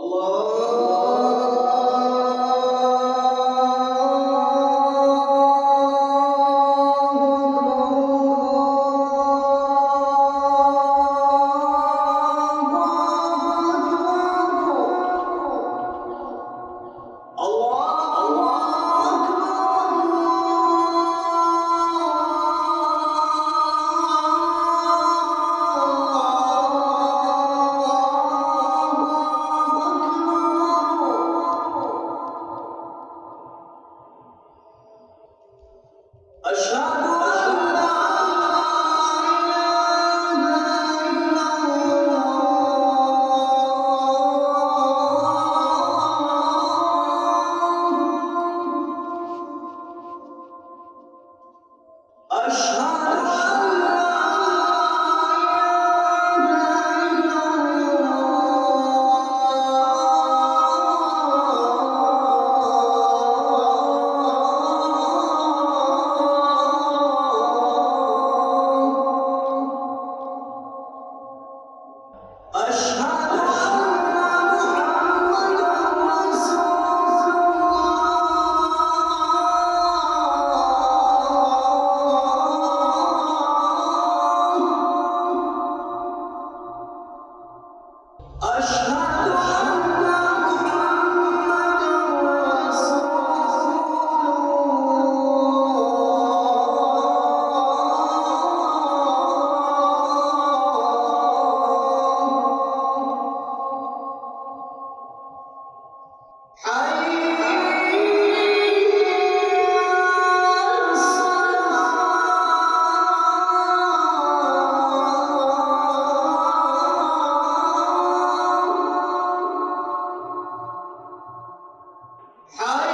Allah أشهد I